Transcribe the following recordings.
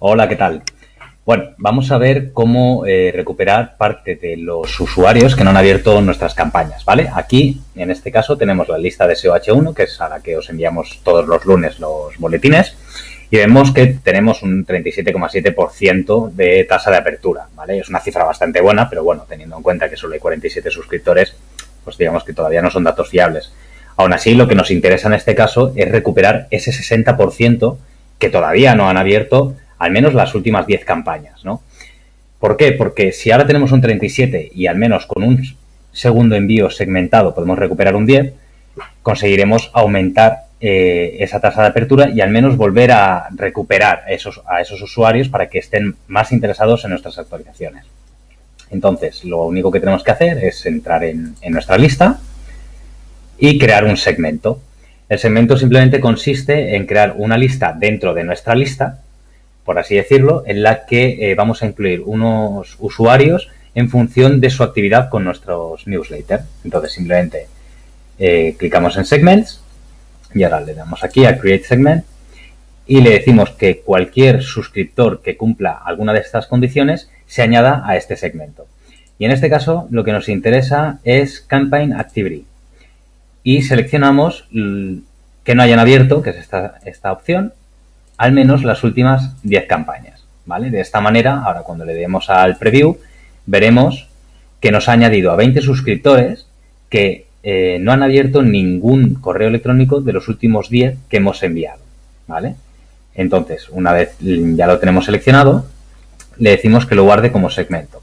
Hola, ¿qué tal? Bueno, vamos a ver cómo eh, recuperar parte de los usuarios que no han abierto nuestras campañas, ¿vale? Aquí, en este caso, tenemos la lista de SEOH1, que es a la que os enviamos todos los lunes los boletines, y vemos que tenemos un 37,7% de tasa de apertura, ¿vale? Es una cifra bastante buena, pero bueno, teniendo en cuenta que solo hay 47 suscriptores, pues digamos que todavía no son datos fiables. Aún así, lo que nos interesa en este caso es recuperar ese 60% que todavía no han abierto al menos las últimas 10 campañas, ¿no? ¿Por qué? Porque si ahora tenemos un 37 y al menos con un segundo envío segmentado podemos recuperar un 10, conseguiremos aumentar eh, esa tasa de apertura y al menos volver a recuperar esos, a esos usuarios para que estén más interesados en nuestras actualizaciones. Entonces, lo único que tenemos que hacer es entrar en, en nuestra lista y crear un segmento. El segmento simplemente consiste en crear una lista dentro de nuestra lista por así decirlo, en la que eh, vamos a incluir unos usuarios en función de su actividad con nuestros newsletters. Entonces, simplemente eh, clicamos en Segments y ahora le damos aquí a Create Segment y le decimos que cualquier suscriptor que cumpla alguna de estas condiciones se añada a este segmento. Y en este caso, lo que nos interesa es Campaign Activity. Y seleccionamos que no hayan abierto, que es esta, esta opción, al menos las últimas 10 campañas, ¿vale? De esta manera, ahora cuando le demos al preview, veremos que nos ha añadido a 20 suscriptores que eh, no han abierto ningún correo electrónico de los últimos 10 que hemos enviado, ¿vale? Entonces, una vez ya lo tenemos seleccionado, le decimos que lo guarde como segmento.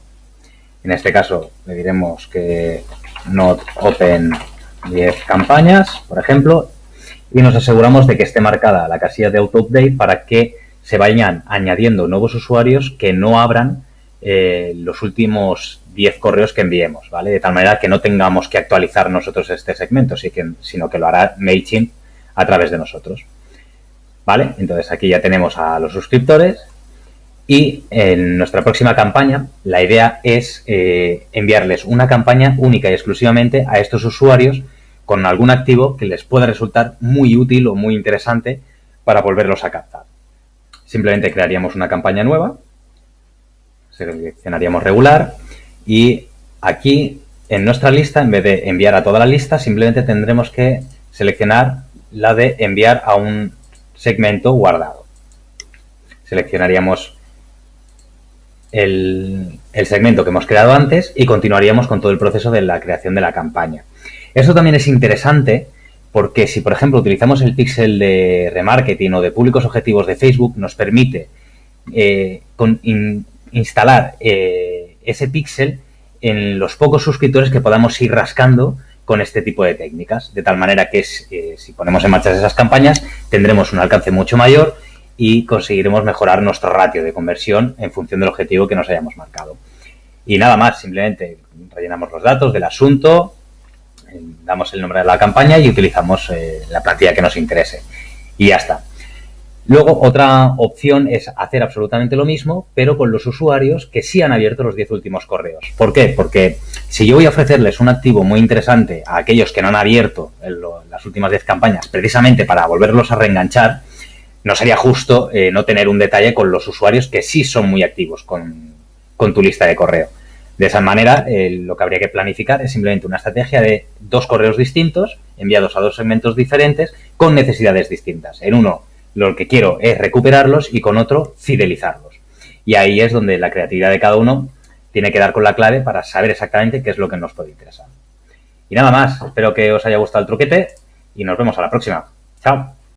En este caso, le diremos que not open 10 campañas, por ejemplo, y nos aseguramos de que esté marcada la casilla de auto update para que se vayan añadiendo nuevos usuarios que no abran eh, los últimos 10 correos que enviemos, ¿vale? De tal manera que no tengamos que actualizar nosotros este segmento, sino que lo hará MailChimp a través de nosotros. ¿Vale? Entonces aquí ya tenemos a los suscriptores y en nuestra próxima campaña la idea es eh, enviarles una campaña única y exclusivamente a estos usuarios con algún activo que les pueda resultar muy útil o muy interesante para volverlos a captar. Simplemente crearíamos una campaña nueva, seleccionaríamos regular y aquí en nuestra lista, en vez de enviar a toda la lista, simplemente tendremos que seleccionar la de enviar a un segmento guardado. Seleccionaríamos el, el segmento que hemos creado antes y continuaríamos con todo el proceso de la creación de la campaña. Eso también es interesante porque si, por ejemplo, utilizamos el pixel de remarketing o de públicos objetivos de Facebook, nos permite eh, instalar eh, ese pixel en los pocos suscriptores que podamos ir rascando con este tipo de técnicas. De tal manera que eh, si ponemos en marcha esas campañas, tendremos un alcance mucho mayor y conseguiremos mejorar nuestro ratio de conversión en función del objetivo que nos hayamos marcado. Y nada más, simplemente rellenamos los datos del asunto, damos el nombre de la campaña y utilizamos eh, la plantilla que nos interese. Y ya está. Luego, otra opción es hacer absolutamente lo mismo, pero con los usuarios que sí han abierto los 10 últimos correos. ¿Por qué? Porque si yo voy a ofrecerles un activo muy interesante a aquellos que no han abierto las últimas 10 campañas, precisamente para volverlos a reenganchar, no sería justo eh, no tener un detalle con los usuarios que sí son muy activos con, con tu lista de correo. De esa manera, eh, lo que habría que planificar es simplemente una estrategia de dos correos distintos, enviados a dos segmentos diferentes, con necesidades distintas. En uno, lo que quiero es recuperarlos y con otro, fidelizarlos. Y ahí es donde la creatividad de cada uno tiene que dar con la clave para saber exactamente qué es lo que nos puede interesar. Y nada más, espero que os haya gustado el truquete y nos vemos a la próxima. Chao.